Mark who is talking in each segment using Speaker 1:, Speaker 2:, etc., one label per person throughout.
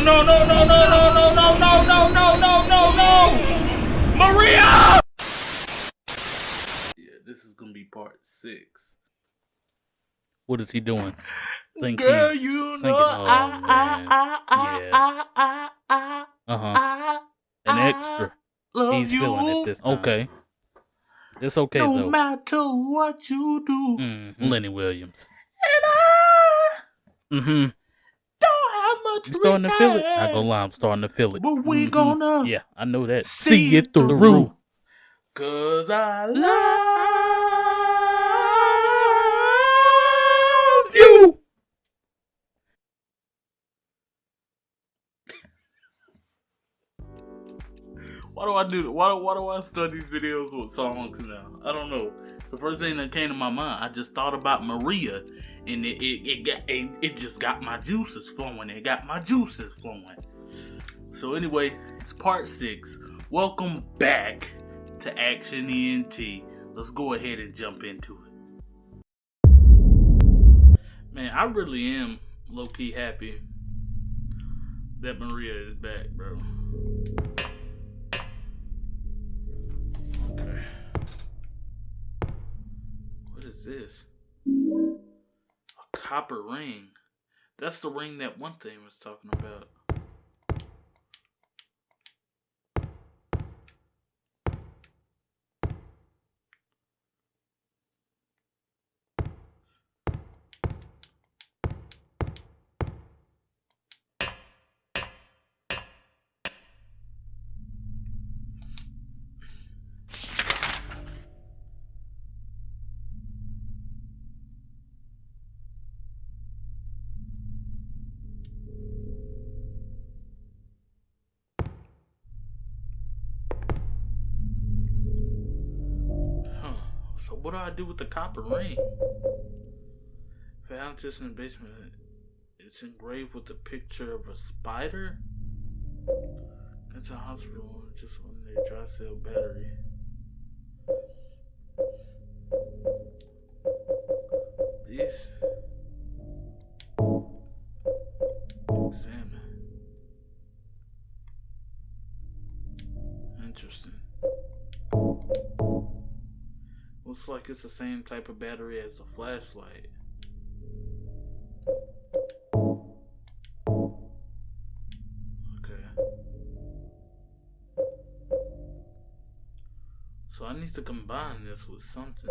Speaker 1: no, no, no, no, no, no, no, no, no, no, no, no, no, no! Maria! Yeah, this is gonna be part six. What is he doing? Think
Speaker 2: Girl,
Speaker 1: he's
Speaker 2: you
Speaker 1: singing.
Speaker 2: know
Speaker 1: Oh,
Speaker 2: I,
Speaker 1: man.
Speaker 2: I, I,
Speaker 1: Yeah.
Speaker 2: I, I, I,
Speaker 1: Uh-huh. An extra.
Speaker 2: love
Speaker 1: He's
Speaker 2: you.
Speaker 1: feeling it this time. Okay. It's okay
Speaker 2: no
Speaker 1: though.
Speaker 2: matter what you do.
Speaker 1: Mm, Lenny Williams.
Speaker 2: And I
Speaker 1: Mm-hmm.
Speaker 2: Much
Speaker 1: You starting to feel it? Not gonna lie, I'm starting to feel it.
Speaker 2: But we
Speaker 1: Mhm.
Speaker 2: gonna
Speaker 1: Yeah, I know that.
Speaker 2: see it through. Cause I love
Speaker 1: Why do I do? Why, why do I these videos with songs now? I don't know. The first thing that came to my mind, I just thought about Maria, and it it, it got it, it just got my juices flowing. It got my juices flowing. So anyway, it's part six. Welcome back to Action ENT. Let's go ahead and jump into it. Man, I really am low key happy that Maria is back, bro. Okay. What is this? A copper ring. That's the ring that one thing was talking about. So what do I do with the copper ring? Found this in the basement. It's engraved with a picture of a spider. It's a hospital. Just on their dry cell battery. This. Examine. Interesting. Looks like it's the same type of battery as the flashlight. Okay. So I need to combine this with something.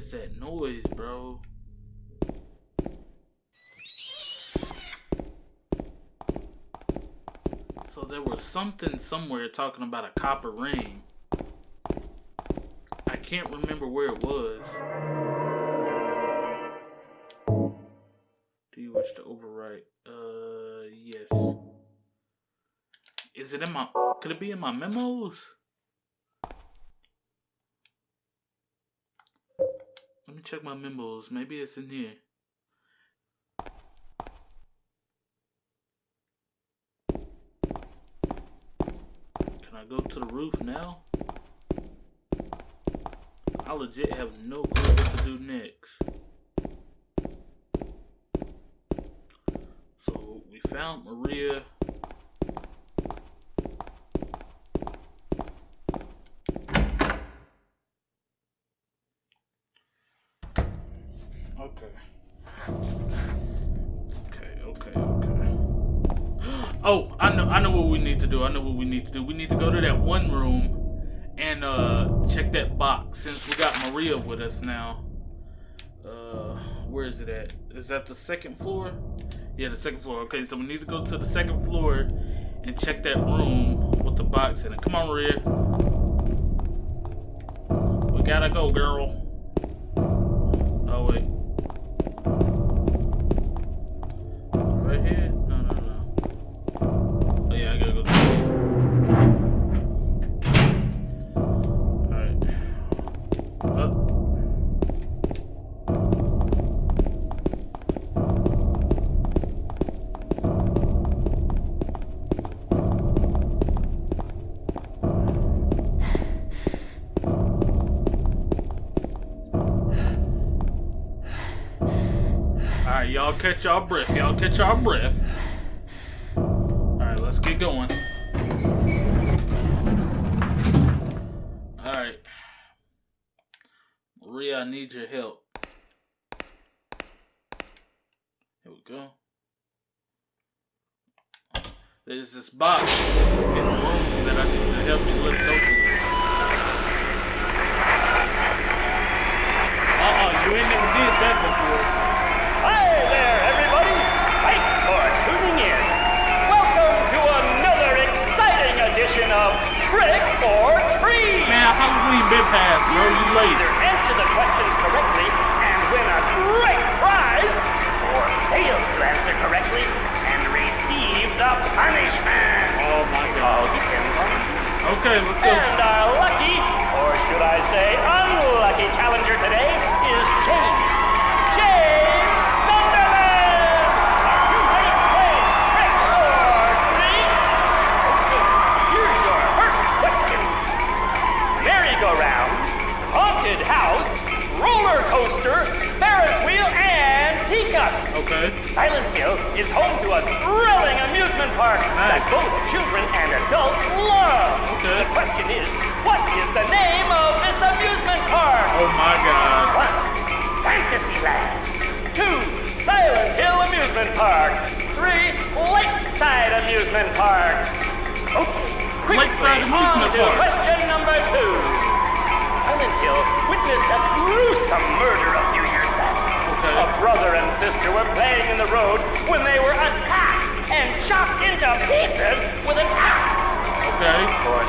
Speaker 1: Is that noise, bro? So there was something somewhere talking about a copper ring. I can't remember where it was. Do you wish to overwrite? Uh, yes. Is it in my? Could it be in my memos? Me check my memos. Maybe it's in here. Can I go to the roof now? I legit have no clue what to do next. So we found Maria. Oh, I know I know what we need to do. I know what we need to do. We need to go to that one room and uh check that box since we got Maria with us now. Uh where is it at? Is that the second floor? Yeah, the second floor. Okay, so we need to go to the second floor and check that room with the box in it. Come on, Maria. We gotta go, girl. Oh wait. Right here? Y'all catch y'all breath. Y'all catch y'all breath. Alright, let's get going. Alright. Maria, I need your help. Here we go. There's this box in the room that I need to help me lift open. Uh-uh, you ain't never did that before.
Speaker 3: Or Treat!
Speaker 1: Man, Halloween been passed, bro. You late.
Speaker 3: Either answer the questions correctly and win a great prize, or fail to answer correctly and receive the punishment.
Speaker 1: Oh my god.
Speaker 3: depends on you.
Speaker 1: Okay, let's go.
Speaker 3: And our lucky, or should I say unlucky challenger today is. James Silent Hill is home to a thrilling amusement park that both children and adults love.
Speaker 1: Okay.
Speaker 3: The question is, what is the name of this amusement park?
Speaker 1: Oh my god.
Speaker 3: One, Fantasyland. Two, Silent Hill Amusement Park. Three, Lakeside Amusement Park. Okay, quickly
Speaker 1: Lakeside Amusement Park.
Speaker 3: question number two. Silent Hill witnessed a gruesome murder a few years back.
Speaker 1: Okay.
Speaker 3: A brother and sister were playing in the road when they were attacked and chopped into pieces with an axe.
Speaker 1: Okay.
Speaker 3: Or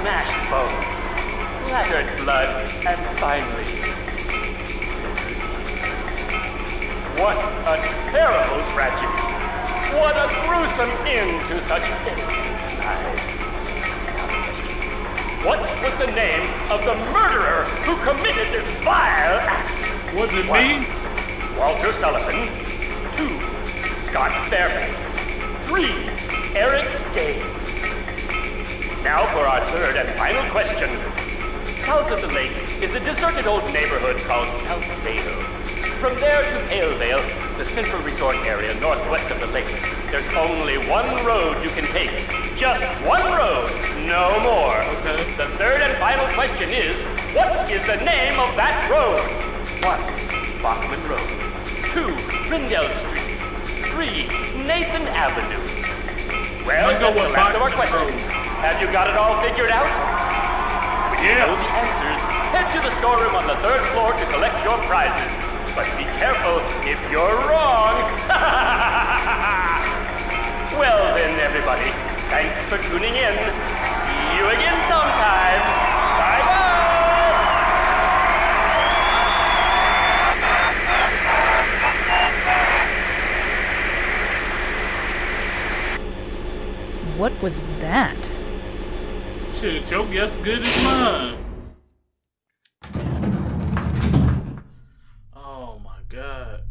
Speaker 3: smashed bones, splattered blood, and finally. What a terrible tragedy. What a gruesome end to such innocent lives. What was the name of the murderer who committed this vile act?
Speaker 1: Was it
Speaker 3: One,
Speaker 1: me?
Speaker 3: Walter Sullivan. Two, Scott Fairbanks. Three, Eric Day. Now for our third and final question. South of the lake is a deserted old neighborhood called South Vale. From there to Paleville, the central resort area northwest of the lake, there's only one road you can take. Just one road, no more.
Speaker 1: Okay.
Speaker 3: The third and final question is, what is the name of that road? One, Bachman Road. Two, Rendell Street. Three, Nathan Avenue. Well, that's the last of our questions. Have you got it all figured out? When you
Speaker 1: Yeah.
Speaker 3: know the answers, head to the storeroom on the third floor to collect your prizes. But be careful if you're wrong. well then, everybody, thanks for tuning in. See you again sometime.
Speaker 4: What was that?
Speaker 1: Shit, your guess good as mine. Oh my god.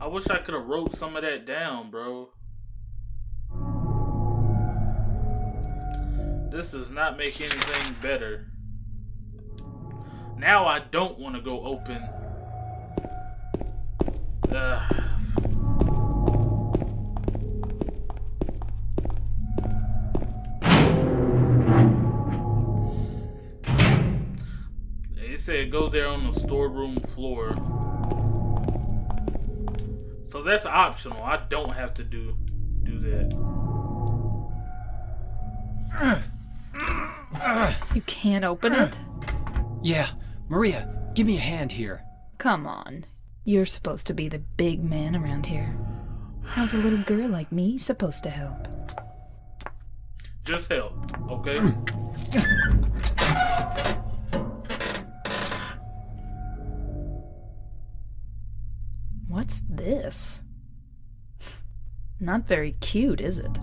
Speaker 1: I wish I could have wrote some of that down, bro. This does not make anything better. Now I don't want to go open. Ugh. Said go there on the storeroom floor. So that's optional. I don't have to do do that.
Speaker 4: You can't open it?
Speaker 5: Yeah, Maria, give me a hand here.
Speaker 4: Come on. You're supposed to be the big man around here. How's a little girl like me supposed to help?
Speaker 1: Just help, okay?
Speaker 4: this. Not very cute, is it?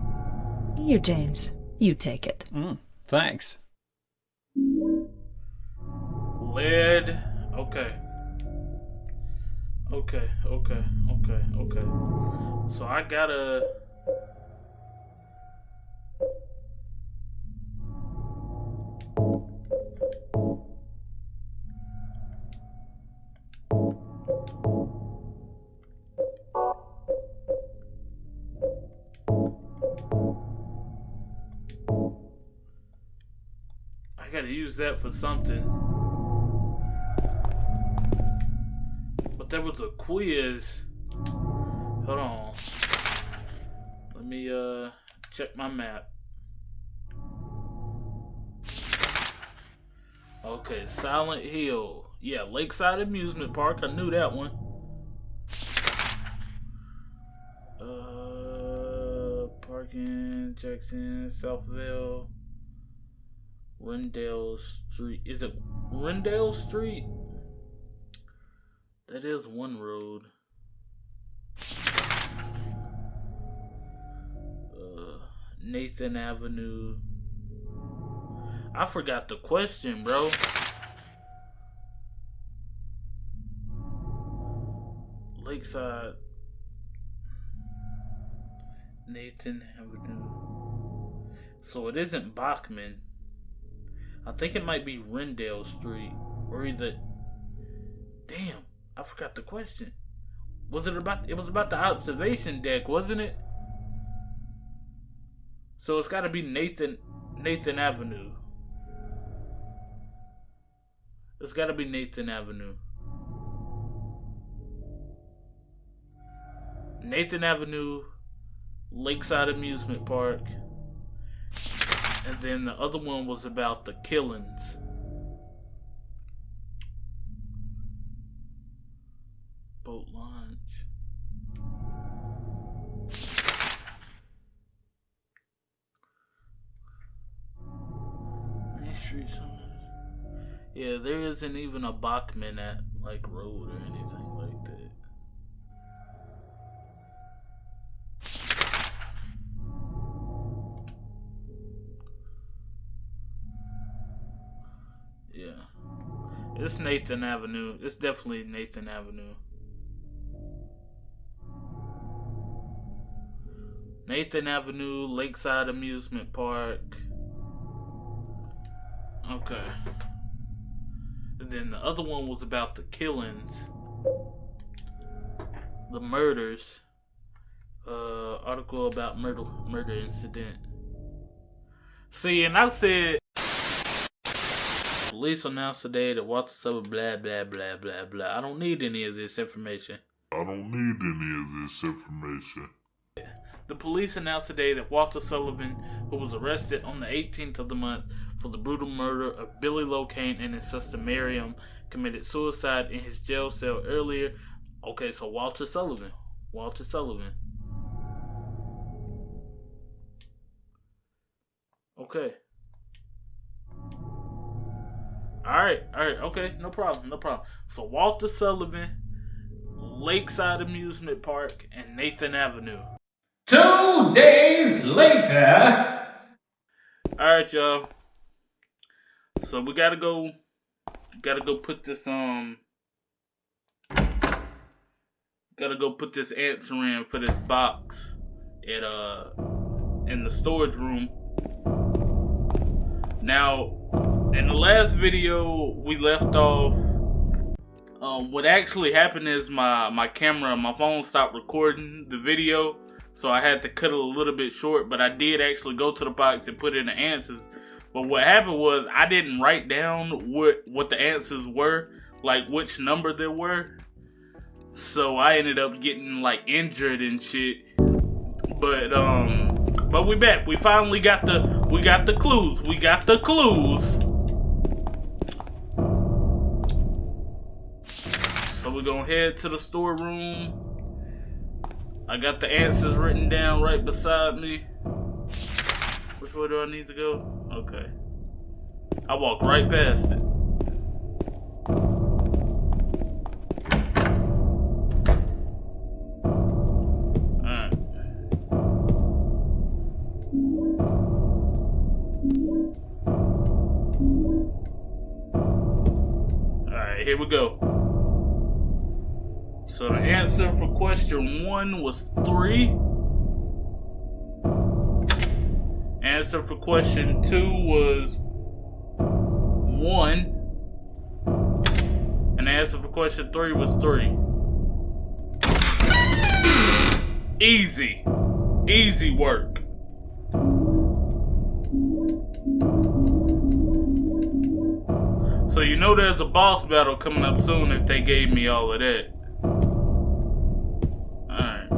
Speaker 4: You, James. You take it.
Speaker 5: Mm, thanks.
Speaker 1: Lid. Okay. Okay, okay, okay, okay. So I gotta... gotta use that for something. But there was a quiz. Hold on. Let me uh check my map. Okay, Silent Hill. Yeah, Lakeside Amusement Park. I knew that one. Uh, parking, Jackson, Southville, Rendell Street. Is it Rendell Street? That is one road. Uh, Nathan Avenue. I forgot the question, bro. Lakeside. Nathan Avenue. So it isn't Bachman. I think it might be Rendell Street. Or is it. Damn, I forgot the question. Was it about. It was about the observation deck, wasn't it? So it's gotta be Nathan. Nathan Avenue. It's gotta be Nathan Avenue. Nathan Avenue, Lakeside Amusement Park, and then the other one was about the killings. Boat launch. Street Yeah, there isn't even a Bachman at like road or anything It's Nathan Avenue. It's definitely Nathan Avenue. Nathan Avenue, Lakeside Amusement Park. Okay. And then the other one was about the killings, the murders. Uh, article about murder murder incident. See, and I said police announced today that Walter Sullivan blah blah blah blah blah. I don't need any of this information.
Speaker 2: I don't need any of this information.
Speaker 1: The police announced today that Walter Sullivan, who was arrested on the 18th of the month for the brutal murder of Billy Locane and his sister Miriam, committed suicide in his jail cell earlier. Okay, so Walter Sullivan. Walter Sullivan. Okay. Alright, alright, okay, no problem, no problem. So Walter Sullivan, Lakeside Amusement Park, and Nathan Avenue.
Speaker 6: Two days later.
Speaker 1: Alright, y'all. So we gotta go gotta go put this um gotta go put this answer in for this box at uh in the storage room. Now in the last video we left off um what actually happened is my my camera my phone stopped recording the video so I had to cut it a little bit short but I did actually go to the box and put in the answers but what happened was I didn't write down what what the answers were, like which number there were. So I ended up getting like injured and shit. But um but we back. We finally got the we got the clues. We got the clues. We're gonna head to the storeroom. I got the answers written down right beside me. Which way do I need to go? Okay. I walk right past it. Alright. Alright, here we go. So the answer for question one was three. Answer for question two was one. And the answer for question three was three. Easy. Easy work. So you know there's a boss battle coming up soon if they gave me all of that. Alright.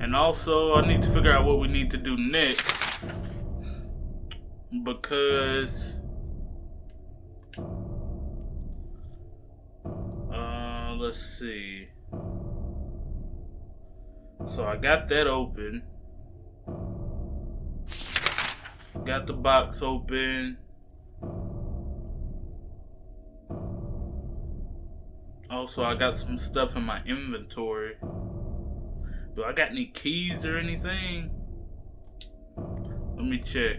Speaker 1: And also, I need to figure out what we need to do next. Because... Uh, let's see. So I got that open. Got the box open. Also, I got some stuff in my inventory. Do I got any keys or anything? Let me check.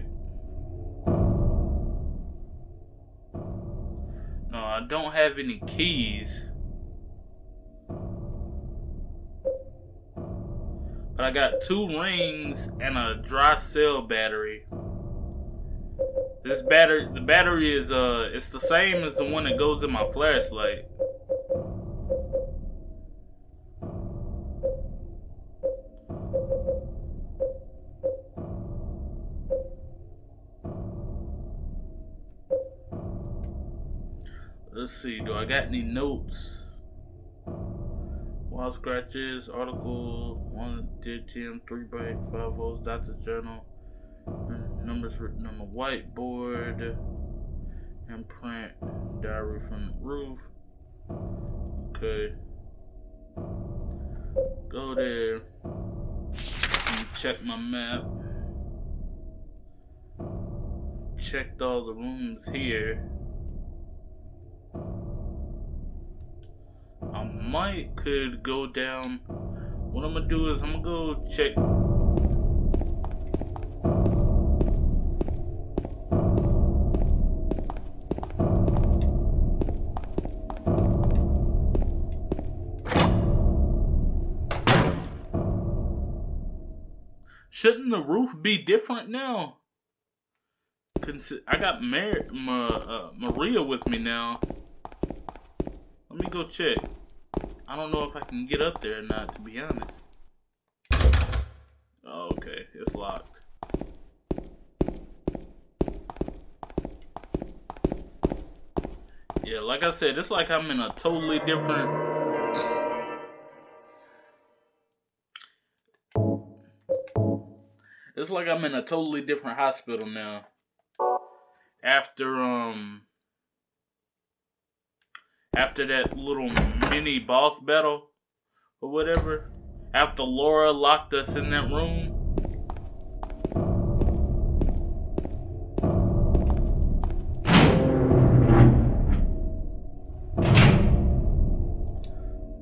Speaker 1: No, I don't have any keys. But I got two rings and a dry cell battery. This battery, the battery is uh, it's the same as the one that goes in my flashlight. Let's see, do I got any notes? Wild scratches, article, 1 dear Tim, 3 by 5 volts, doctor's journal, numbers written on the whiteboard, imprint, diary from the roof. Okay. Go there. Check my map. Checked all the rooms here. I might could go down. What I'm gonna do is I'm gonna go check. Shouldn't the roof be different now? I got Mar Ma uh, Maria with me now. Let me go check. I don't know if I can get up there or not, to be honest. Oh, okay, it's locked. Yeah, like I said, it's like I'm in a totally different... It's like I'm in a totally different hospital now. After, um after that little mini boss battle or whatever, after Laura locked us in that room.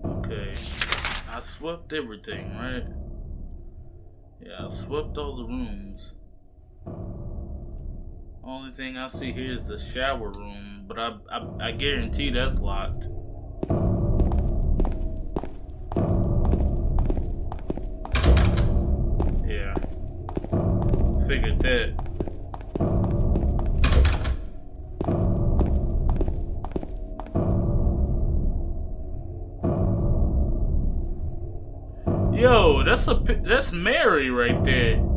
Speaker 1: Okay, I swept everything, right? Yeah, I swept all the rooms. Only thing I see here is the shower room, but I, I, I guarantee that's locked. Yeah. Figured that. Yo, that's a that's Mary right there.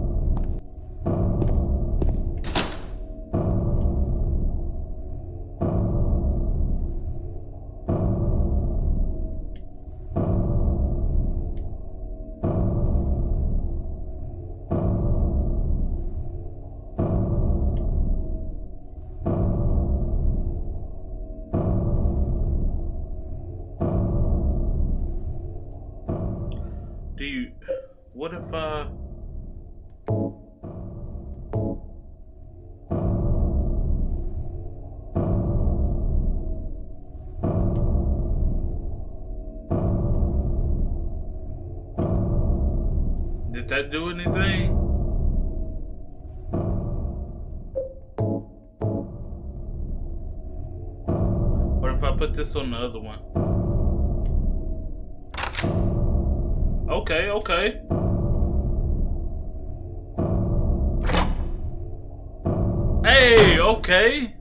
Speaker 1: Uh, Did that do anything? What if I'll put this on the other one. Okay, okay. Okay.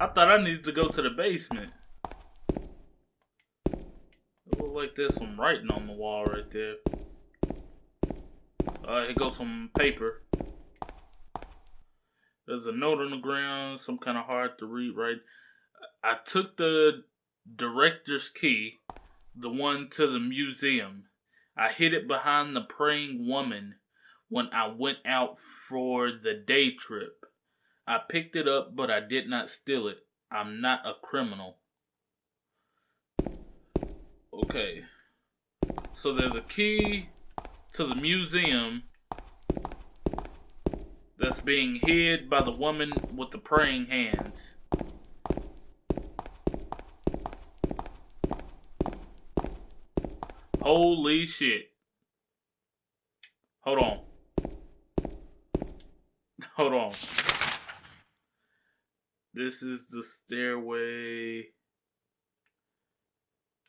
Speaker 1: I thought I needed to go to the basement. It like there's some writing on the wall right there. Uh, here goes some paper. There's a note on the ground, some kind of hard to read, right? I took the director's key, the one to the museum. I hid it behind the praying woman when I went out for the day trip. I picked it up, but I did not steal it. I'm not a criminal. Okay. So there's a key to the museum that's being hid by the woman with the praying hands. Holy shit. Hold on. Hold on. This is the stairway.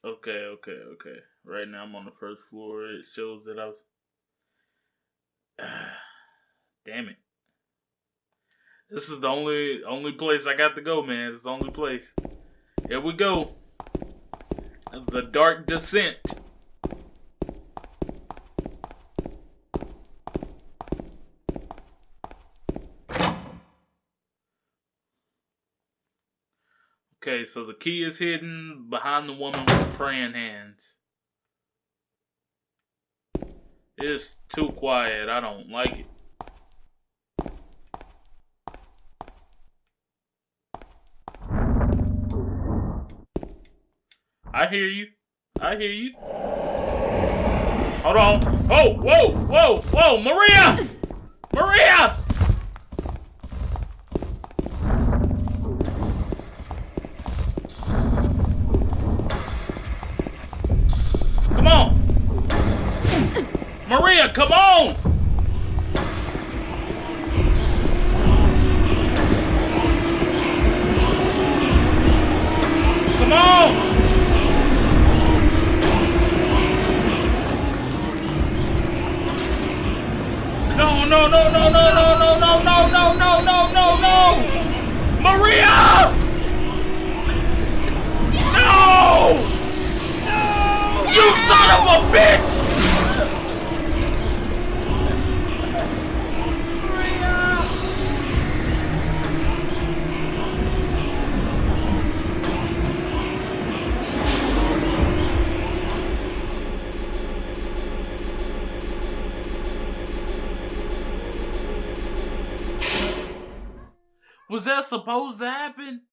Speaker 1: Okay, okay, okay. Right now I'm on the first floor. It shows that I was. Damn it. This is the only only place I got to go, man. It's the only place. Here we go. The Dark Descent. Okay, so the key is hidden behind the woman with the praying hands. It's too quiet. I don't like it. I hear you. I hear you. Hold on. Oh, whoa, whoa, whoa, Maria! Maria! Bitch! Was that supposed to happen?